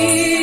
You.